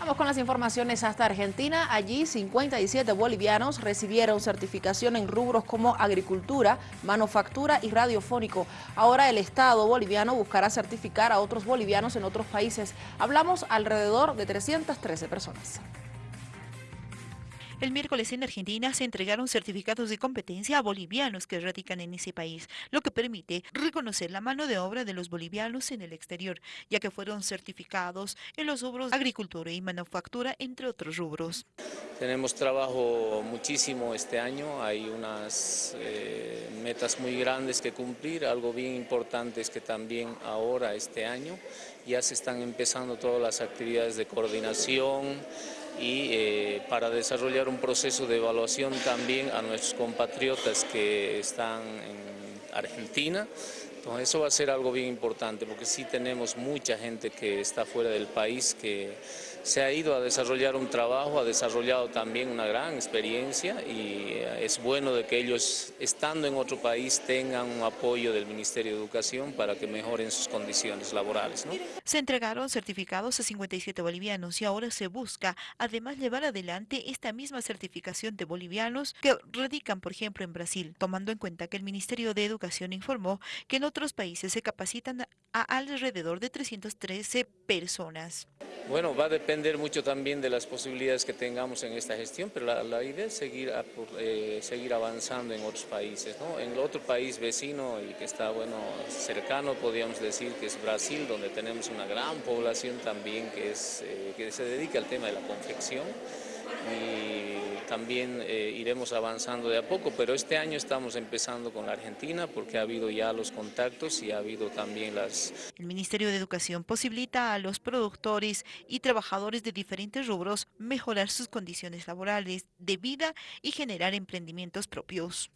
Vamos con las informaciones hasta Argentina. Allí 57 bolivianos recibieron certificación en rubros como agricultura, manufactura y radiofónico. Ahora el Estado boliviano buscará certificar a otros bolivianos en otros países. Hablamos alrededor de 313 personas. El miércoles en Argentina se entregaron certificados de competencia a bolivianos que radican en ese país, lo que permite reconocer la mano de obra de los bolivianos en el exterior, ya que fueron certificados en los rubros agricultura y manufactura, entre otros rubros. Tenemos trabajo muchísimo este año, hay unas eh, metas muy grandes que cumplir, algo bien importante es que también ahora, este año, ya se están empezando todas las actividades de coordinación, y eh, para desarrollar un proceso de evaluación también a nuestros compatriotas que están en Argentina. Entonces eso va a ser algo bien importante porque sí tenemos mucha gente que está fuera del país que se ha ido a desarrollar un trabajo, ha desarrollado también una gran experiencia y eh, es bueno de que ellos estando en otro país tengan un apoyo del Ministerio de Educación para que mejoren sus condiciones laborales. Se entregaron certificados a 57 bolivianos y ahora se busca además llevar adelante esta misma certificación de bolivianos que radican por ejemplo en Brasil, tomando en cuenta que el Ministerio de Educación informó que en otros países se capacitan a alrededor de 313 personas. Bueno, va a depender mucho también de las posibilidades que tengamos en esta gestión, pero la, idea es seguir, eh, seguir avanzando en otros países. En otro país vecino y que está bueno cercano, podríamos decir que es Brasil, donde tenemos una gran población también que, es, eh, que se dedica al tema de la confección. También eh, iremos avanzando de a poco, pero este año estamos empezando con Argentina porque ha habido ya los contactos y ha habido también las... El Ministerio de Educación posibilita a los productores y trabajadores de diferentes rubros mejorar sus condiciones laborales, de vida y generar emprendimientos propios.